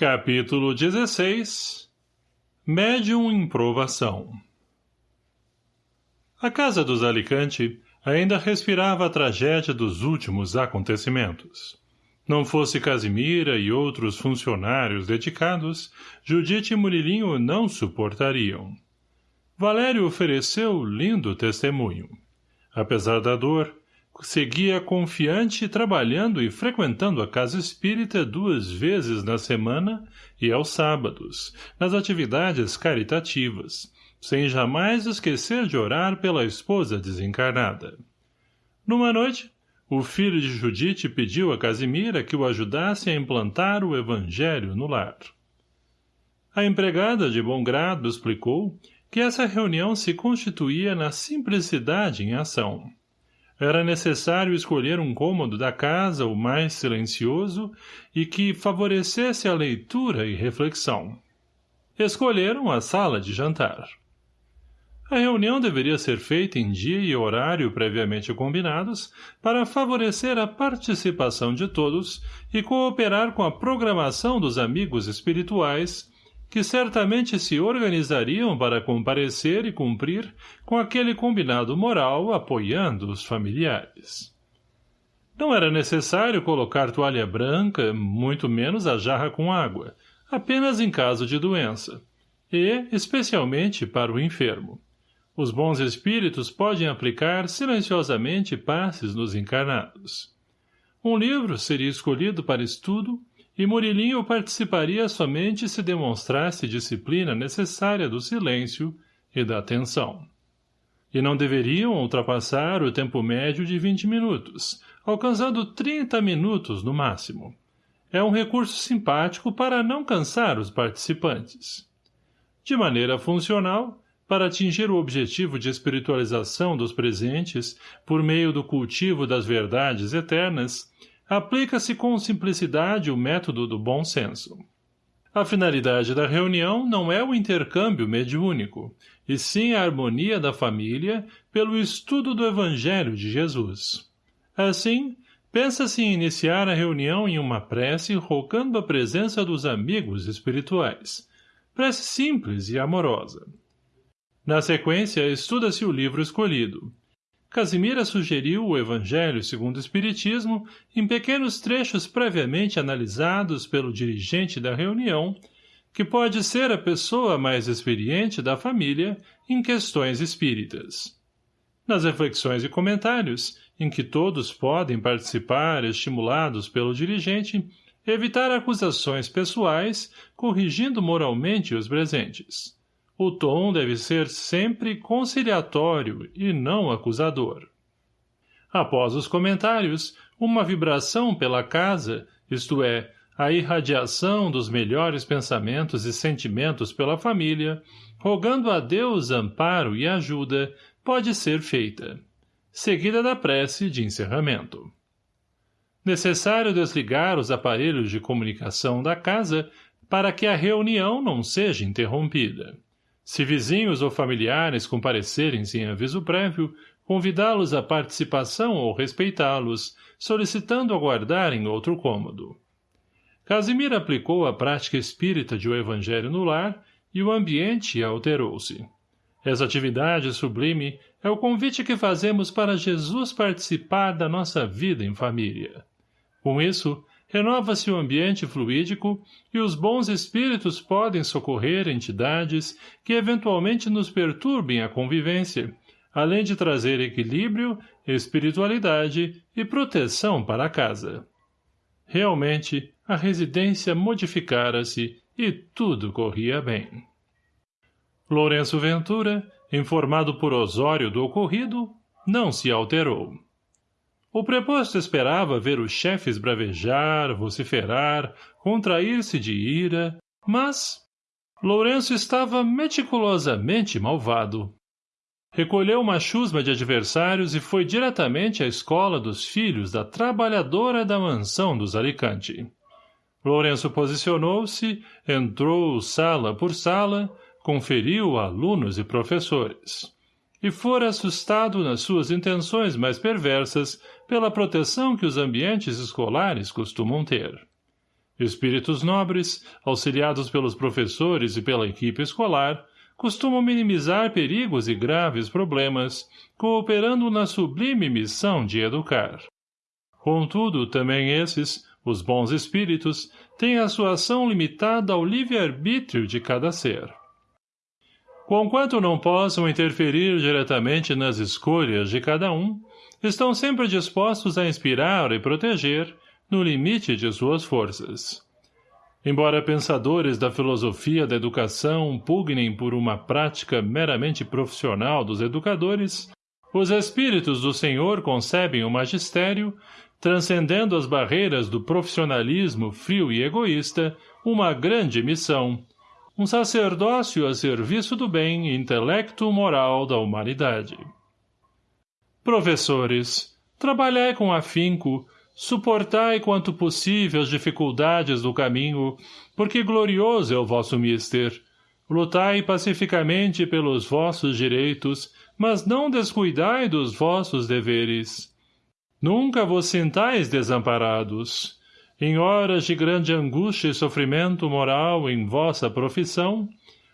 Capítulo 16 Médium em provação A casa dos Alicante ainda respirava a tragédia dos últimos acontecimentos. Não fosse Casimira e outros funcionários dedicados, Judite e Murilinho não suportariam. Valério ofereceu lindo testemunho. Apesar da dor, seguia confiante trabalhando e frequentando a casa espírita duas vezes na semana e aos sábados, nas atividades caritativas, sem jamais esquecer de orar pela esposa desencarnada. Numa noite, o filho de Judite pediu a Casimira que o ajudasse a implantar o evangelho no lar. A empregada de bom grado explicou que essa reunião se constituía na simplicidade em ação era necessário escolher um cômodo da casa o mais silencioso e que favorecesse a leitura e reflexão. Escolheram a sala de jantar. A reunião deveria ser feita em dia e horário previamente combinados para favorecer a participação de todos e cooperar com a programação dos amigos espirituais que certamente se organizariam para comparecer e cumprir com aquele combinado moral apoiando os familiares. Não era necessário colocar toalha branca, muito menos a jarra com água, apenas em caso de doença, e, especialmente, para o enfermo. Os bons espíritos podem aplicar silenciosamente passes nos encarnados. Um livro seria escolhido para estudo e Murilinho participaria somente se demonstrasse disciplina necessária do silêncio e da atenção. E não deveriam ultrapassar o tempo médio de 20 minutos, alcançando 30 minutos no máximo. É um recurso simpático para não cansar os participantes. De maneira funcional, para atingir o objetivo de espiritualização dos presentes por meio do cultivo das verdades eternas, aplica-se com simplicidade o método do bom senso. A finalidade da reunião não é o intercâmbio mediúnico, e sim a harmonia da família pelo estudo do Evangelho de Jesus. Assim, pensa-se em iniciar a reunião em uma prece rogando a presença dos amigos espirituais. Prece simples e amorosa. Na sequência, estuda-se o livro escolhido, Casimira sugeriu o Evangelho segundo o Espiritismo em pequenos trechos previamente analisados pelo dirigente da reunião, que pode ser a pessoa mais experiente da família em questões espíritas. Nas reflexões e comentários, em que todos podem participar estimulados pelo dirigente, evitar acusações pessoais, corrigindo moralmente os presentes. O tom deve ser sempre conciliatório e não acusador. Após os comentários, uma vibração pela casa, isto é, a irradiação dos melhores pensamentos e sentimentos pela família, rogando a Deus amparo e ajuda, pode ser feita, seguida da prece de encerramento. Necessário desligar os aparelhos de comunicação da casa para que a reunião não seja interrompida. Se vizinhos ou familiares comparecerem sem aviso prévio, convidá-los à participação ou respeitá-los, solicitando aguardar em outro cômodo. Casimir aplicou a prática espírita de o evangelho no lar e o ambiente alterou-se. Essa atividade sublime é o convite que fazemos para Jesus participar da nossa vida em família. Com isso, renova-se o ambiente fluídico e os bons espíritos podem socorrer entidades que eventualmente nos perturbem a convivência, além de trazer equilíbrio, espiritualidade e proteção para a casa. Realmente, a residência modificara-se e tudo corria bem. Lourenço Ventura, informado por Osório do ocorrido, não se alterou. O preposto esperava ver os chefes bravejar, vociferar, contrair-se de ira, mas Lourenço estava meticulosamente malvado. Recolheu uma chusma de adversários e foi diretamente à escola dos filhos da trabalhadora da mansão dos Alicante. Lourenço posicionou-se, entrou sala por sala, conferiu alunos e professores e fora assustado nas suas intenções mais perversas pela proteção que os ambientes escolares costumam ter. Espíritos nobres, auxiliados pelos professores e pela equipe escolar, costumam minimizar perigos e graves problemas, cooperando na sublime missão de educar. Contudo, também esses, os bons espíritos, têm a sua ação limitada ao livre-arbítrio de cada ser. Conquanto não possam interferir diretamente nas escolhas de cada um, estão sempre dispostos a inspirar e proteger, no limite de suas forças. Embora pensadores da filosofia da educação pugnem por uma prática meramente profissional dos educadores, os espíritos do Senhor concebem o magistério, transcendendo as barreiras do profissionalismo frio e egoísta, uma grande missão, um sacerdócio a serviço do bem intelecto-moral da humanidade. Professores, trabalhai com afinco, Suportai quanto possível as dificuldades do caminho, porque glorioso é o vosso mister. Lutai pacificamente pelos vossos direitos, mas não descuidai dos vossos deveres. Nunca vos sintais desamparados. Em horas de grande angústia e sofrimento moral em vossa profissão,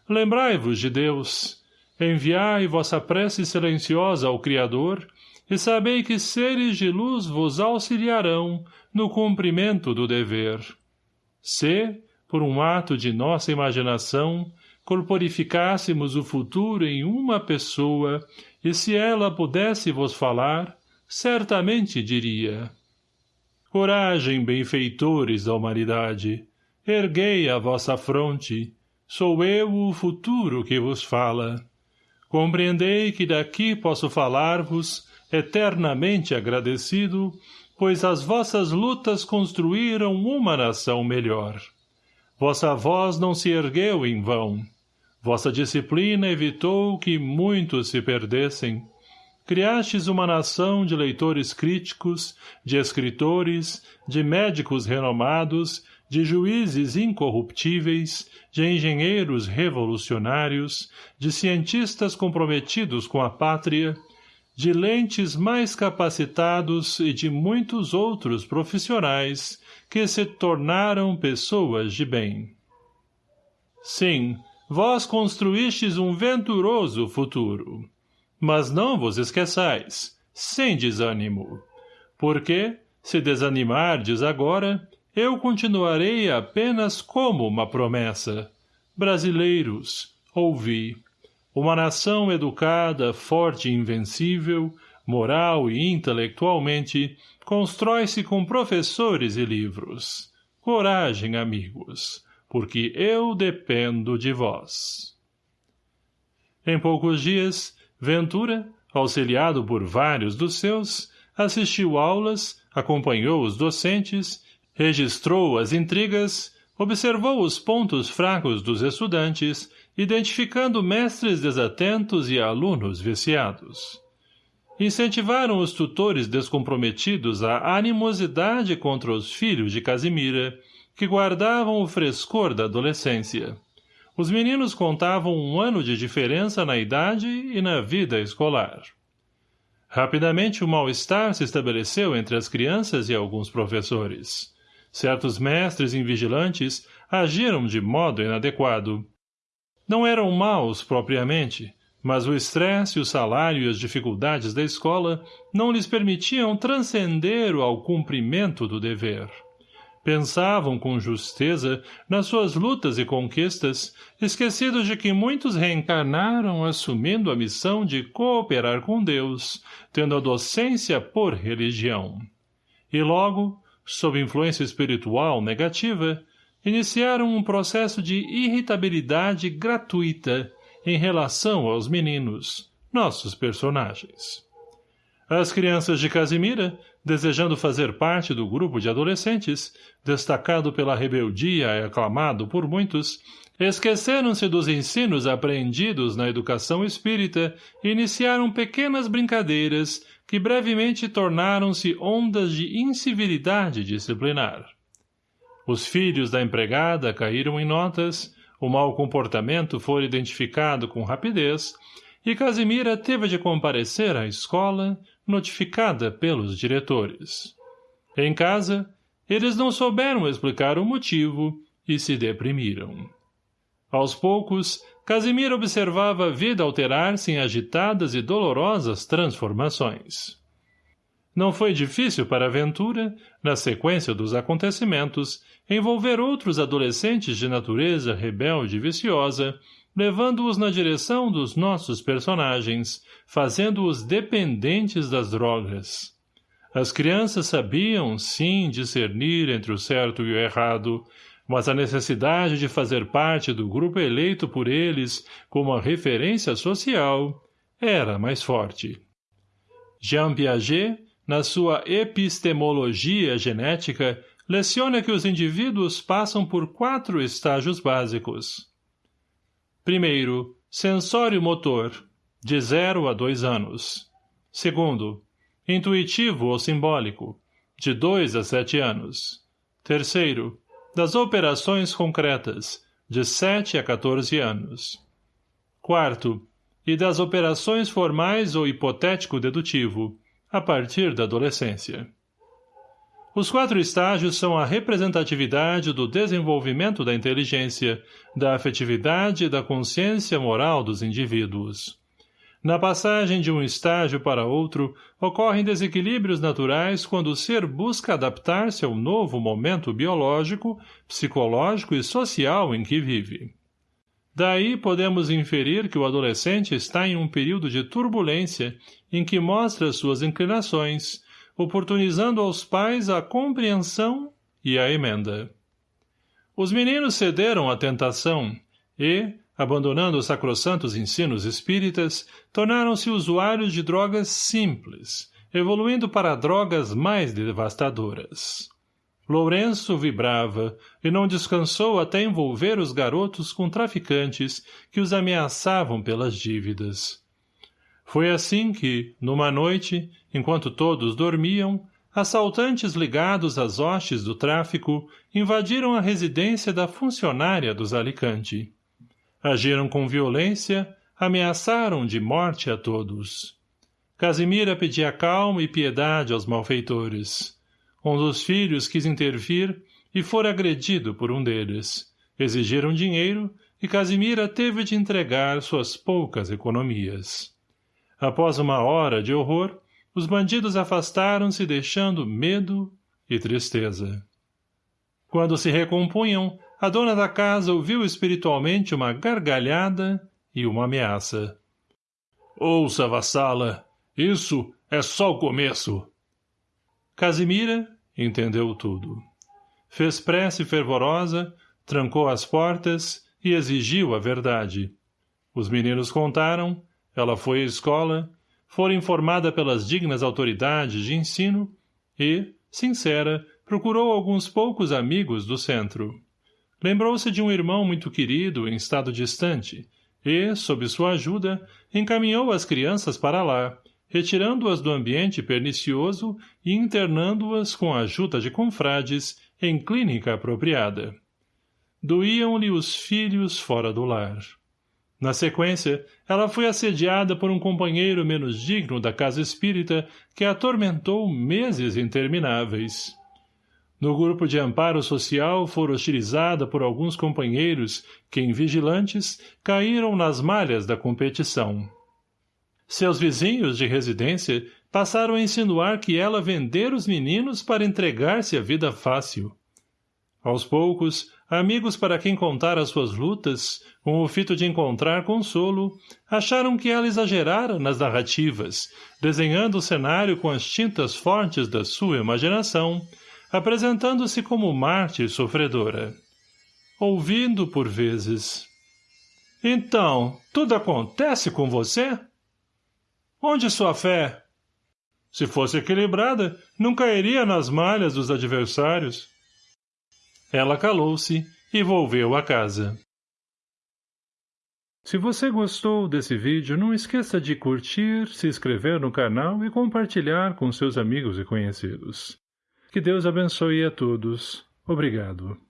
lembrai-vos de Deus. Enviai vossa prece silenciosa ao Criador, e sabei que seres de luz vos auxiliarão no cumprimento do dever. Se, por um ato de nossa imaginação, corporificássemos o futuro em uma pessoa, e se ela pudesse vos falar, certamente diria. Coragem, benfeitores da humanidade, erguei a vossa fronte, sou eu o futuro que vos fala. Compreendei que daqui posso falar-vos eternamente agradecido, pois as vossas lutas construíram uma nação melhor. Vossa voz não se ergueu em vão. Vossa disciplina evitou que muitos se perdessem. Criastes uma nação de leitores críticos, de escritores, de médicos renomados, de juízes incorruptíveis, de engenheiros revolucionários, de cientistas comprometidos com a pátria, de lentes mais capacitados e de muitos outros profissionais que se tornaram pessoas de bem. Sim, vós construístes um venturoso futuro. Mas não vos esqueçais, sem desânimo. Porque, se desanimardes agora, eu continuarei apenas como uma promessa. Brasileiros, ouvi. Uma nação educada, forte e invencível, moral e intelectualmente, constrói-se com professores e livros. Coragem, amigos, porque eu dependo de vós. Em poucos dias, Ventura, auxiliado por vários dos seus, assistiu aulas, acompanhou os docentes, registrou as intrigas, observou os pontos fracos dos estudantes identificando mestres desatentos e alunos viciados. Incentivaram os tutores descomprometidos a animosidade contra os filhos de Casimira, que guardavam o frescor da adolescência. Os meninos contavam um ano de diferença na idade e na vida escolar. Rapidamente o mal-estar se estabeleceu entre as crianças e alguns professores. Certos mestres invigilantes agiram de modo inadequado, não eram maus, propriamente, mas o estresse, o salário e as dificuldades da escola não lhes permitiam transcender ao cumprimento do dever. Pensavam com justeza nas suas lutas e conquistas, esquecidos de que muitos reencarnaram assumindo a missão de cooperar com Deus, tendo a docência por religião. E logo, sob influência espiritual negativa, iniciaram um processo de irritabilidade gratuita em relação aos meninos, nossos personagens. As crianças de Casimira, desejando fazer parte do grupo de adolescentes, destacado pela rebeldia e aclamado por muitos, esqueceram-se dos ensinos apreendidos na educação espírita e iniciaram pequenas brincadeiras que brevemente tornaram-se ondas de incivilidade disciplinar. Os filhos da empregada caíram em notas, o mau comportamento foi identificado com rapidez, e Casimira teve de comparecer à escola, notificada pelos diretores. Em casa, Eles não souberam explicar o motivo e se deprimiram. Aos poucos, Casimiro observava a vida alterar-se em agitadas e dolorosas transformações. Não foi difícil para a aventura, na sequência dos acontecimentos, envolver outros adolescentes de natureza rebelde e viciosa, levando-os na direção dos nossos personagens, fazendo-os dependentes das drogas. As crianças sabiam, sim, discernir entre o certo e o errado, mas a necessidade de fazer parte do grupo eleito por eles como a referência social era mais forte. Jean Piaget, na sua epistemologia genética, leciona que os indivíduos passam por quatro estágios básicos. Primeiro, sensório motor, de 0 a 2 anos. Segundo, intuitivo ou simbólico, de 2 a 7 anos. Terceiro, das operações concretas, de 7 a 14 anos. Quarto, e das operações formais ou hipotético-dedutivo, a partir da adolescência. Os quatro estágios são a representatividade do desenvolvimento da inteligência, da afetividade e da consciência moral dos indivíduos. Na passagem de um estágio para outro, ocorrem desequilíbrios naturais quando o ser busca adaptar-se ao novo momento biológico, psicológico e social em que vive. Daí podemos inferir que o adolescente está em um período de turbulência em que mostra suas inclinações, oportunizando aos pais a compreensão e a emenda. Os meninos cederam à tentação e, abandonando os sacrossantos ensinos espíritas, tornaram-se usuários de drogas simples, evoluindo para drogas mais devastadoras. Lourenço vibrava e não descansou até envolver os garotos com traficantes que os ameaçavam pelas dívidas. Foi assim que, numa noite, enquanto todos dormiam, assaltantes ligados às hostes do tráfico invadiram a residência da funcionária dos Alicante. Agiram com violência, ameaçaram de morte a todos. Casimira pedia calma e piedade aos malfeitores. Um dos filhos quis intervir e for agredido por um deles. Exigiram dinheiro e Casimira teve de entregar suas poucas economias. Após uma hora de horror, os bandidos afastaram-se deixando medo e tristeza. Quando se recompunham, a dona da casa ouviu espiritualmente uma gargalhada e uma ameaça. Ouça, vassala, isso é só o começo. Casimira entendeu tudo. Fez prece fervorosa, trancou as portas e exigiu a verdade. Os meninos contaram, ela foi à escola, foi informada pelas dignas autoridades de ensino e, sincera, procurou alguns poucos amigos do centro. Lembrou-se de um irmão muito querido em estado distante e, sob sua ajuda, encaminhou as crianças para lá, retirando-as do ambiente pernicioso e internando-as com a ajuda de confrades em clínica apropriada. Doíam-lhe os filhos fora do lar. Na sequência, ela foi assediada por um companheiro menos digno da casa espírita que a atormentou meses intermináveis. No grupo de amparo social for hostilizada por alguns companheiros que, em vigilantes, caíram nas malhas da competição. Seus vizinhos de residência passaram a insinuar que ela vendera os meninos para entregar-se à vida fácil. Aos poucos, amigos para quem contar as suas lutas, com o fito de encontrar consolo, acharam que ela exagerara nas narrativas, desenhando o cenário com as tintas fortes da sua imaginação, apresentando-se como mártir sofredora. Ouvindo por vezes. Então, tudo acontece com você? Onde sua fé? Se fosse equilibrada, não cairia nas malhas dos adversários. Ela calou-se e volveu à casa. Se você gostou desse vídeo, não esqueça de curtir, se inscrever no canal e compartilhar com seus amigos e conhecidos. Que Deus abençoe a todos. Obrigado.